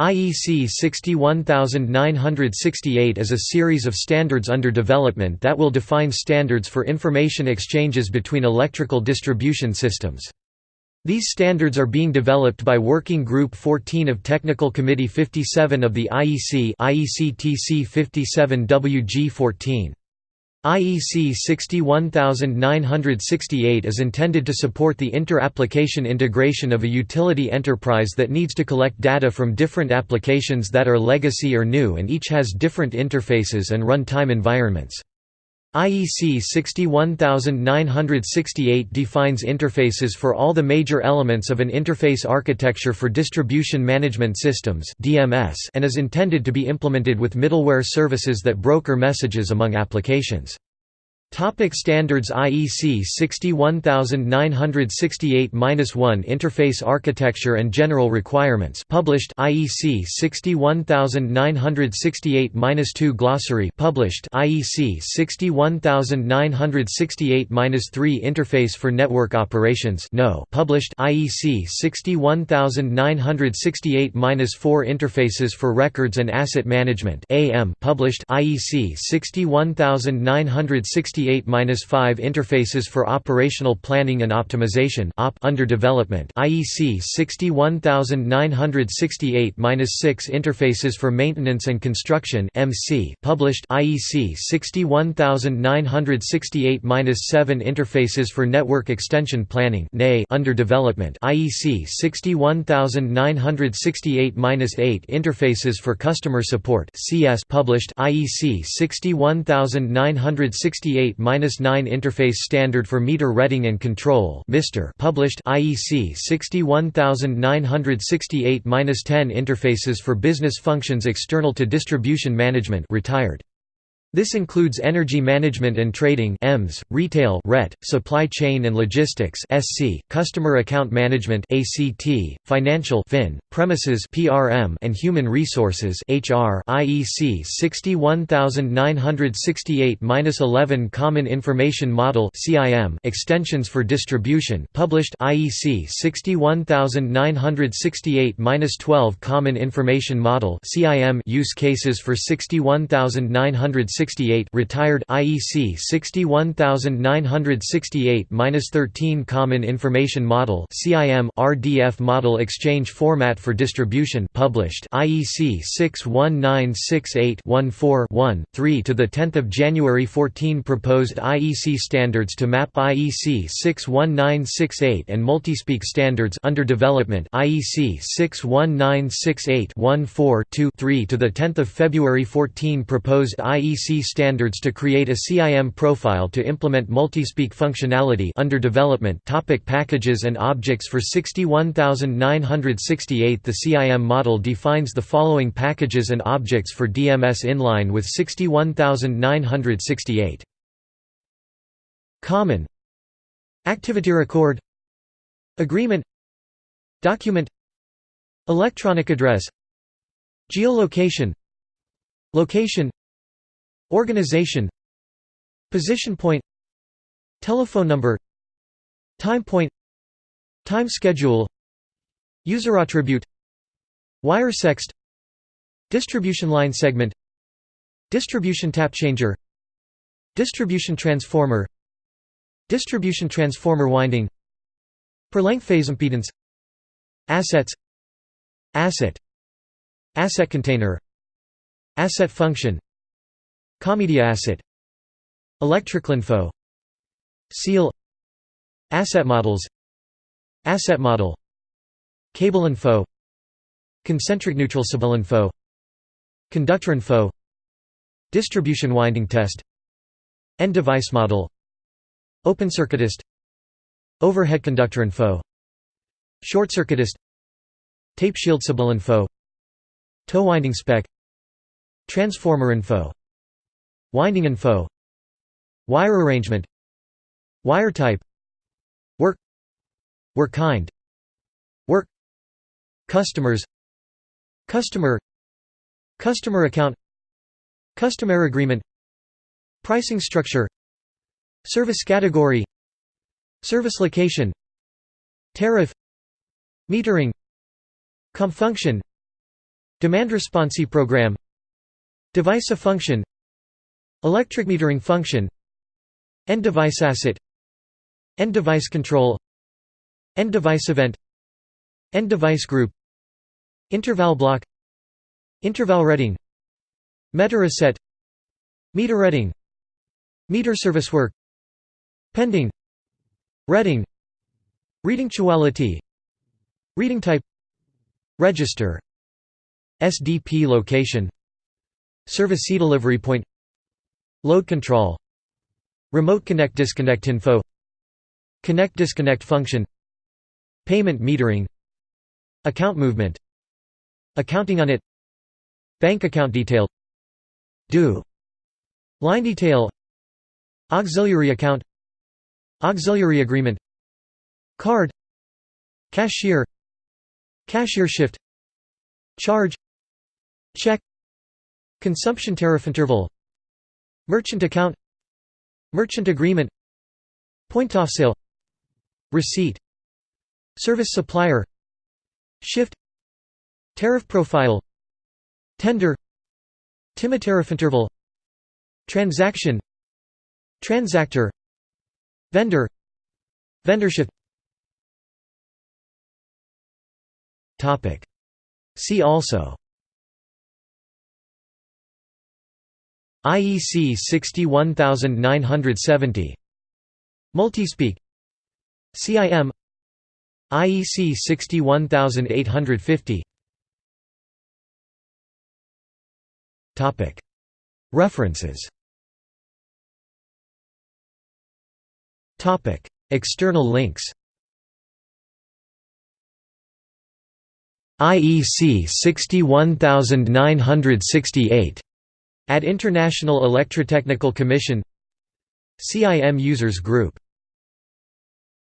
IEC 61968 is a series of standards under development that will define standards for information exchanges between electrical distribution systems. These standards are being developed by Working Group 14 of Technical Committee 57 of the IEC IEC TC 57 WG14. IEC 61968 is intended to support the inter-application integration of a utility enterprise that needs to collect data from different applications that are legacy or new and each has different interfaces and run-time environments. IEC 61968 defines interfaces for all the major elements of an interface architecture for distribution management systems and is intended to be implemented with middleware services that broker messages among applications. Topic standards IEC 61968-1 Interface Architecture and General Requirements published IEC 61968-2 Glossary published IEC 61968-3 Interface for Network Operations no published IEC 61968-4 Interfaces for Records and Asset Management AM published IEC 61968 68-5 Interfaces for Operational Planning and Optimization (OP) under development. IEC 61968-6 Interfaces for Maintenance and Construction (MC) published. IEC 61968-7 Interfaces for Network Extension Planning under development. IEC 61968-8 Interfaces for Customer Support (CS) published. IEC 61968 8-9 Interface Standard for Meter Reading and Control published IEC 61968-10 Interfaces for Business Functions External to Distribution Management retired. This includes energy management and trading (EMS), retail (RET), supply chain and logistics (SC), customer account management (ACT), financial (FIN), premises (PRM), and human resources (HR). IEC 61968-11 Common Information Model (CIM) extensions for distribution published IEC 61968-12 Common Information Model (CIM) use cases for 61968 68 retired IEC 61968-13 Common Information Model CIM RDF Model Exchange Format for Distribution published IEC 61968-14-1 3 to the 10th of January 14 proposed IEC standards to map IEC 61968 and multispeak standards under development IEC 61968-14-2 3 to the 10th of February 14 proposed IEC standards to create a CIM profile to implement multispeak functionality under development topic Packages and objects for 61968 The CIM model defines the following packages and objects for DMS inline with 61968 Common Activity record Agreement Document Electronic address Geolocation Location Organization Position point Telephone number Time point Time schedule User attribute Wires ext Distribution line segment Distribution tap changer Distribution transformer Distribution transformer winding Per length phase impedance Assets Asset Asset container Asset function ComMedia asset. Electrical info. Seal. Asset models. Asset model. Cable info Concentric neutral info Conductor info Distribution winding test. End device model. Open circuit test. Overhead conductor info Short circuit test. Tape shield info To winding spec. Transformer info Winding info Wire arrangement Wire type Work Work kind Work Customers Customer Customer account Customer agreement Pricing structure Service category Service location Tariff Metering Com function Demand responsive program Device a function Electric metering function End device asset End device control End device event End device group Interval block Interval reading Meter asset Meter reading Meter service work Pending Reading Reading quality Reading type Register SDP location Service delivery point Load control Remote connect disconnect info Connect disconnect function Payment metering Account movement Accounting unit Bank account detail Do Line detail Auxiliary account Auxiliary agreement Card Cashier Cashier shift Charge Check Consumption tariff interval Merchant account. Merchant agreement. Point off sale. Receipt. Service supplier. Shift. Tariff profile. Tender. TIMA tariff interval. Transaction. Transactor. Vendor. Vendorship. See also IEC 61970 Multispeak. CIM IEC 61850 Topic. References. Topic. External links. IEC 61968 at International Electrotechnical Commission CIM Users Group